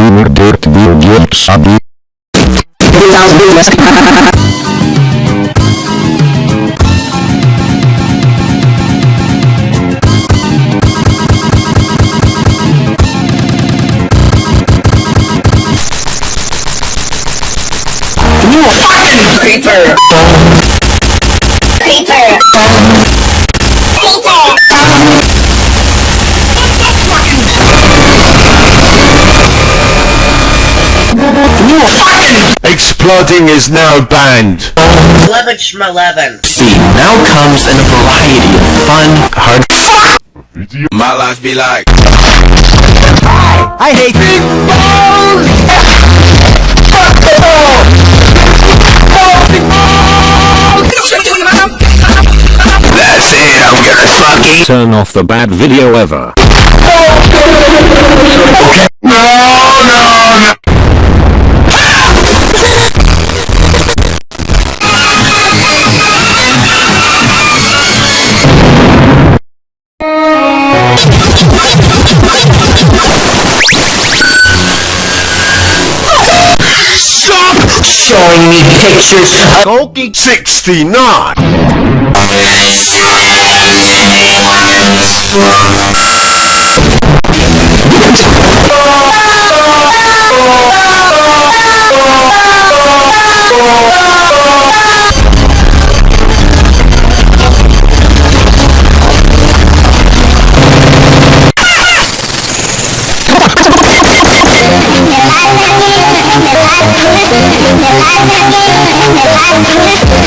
Hoe dirt wil je sabi? You fucking! Creeper! Exploding is now banned. 11 11. See, now comes in a variety of fun, hard. My life be like. I hate big balls. That's it, I'm gonna fucking. Turn off the bad video ever. No, showing me pictures of Goki 69. You.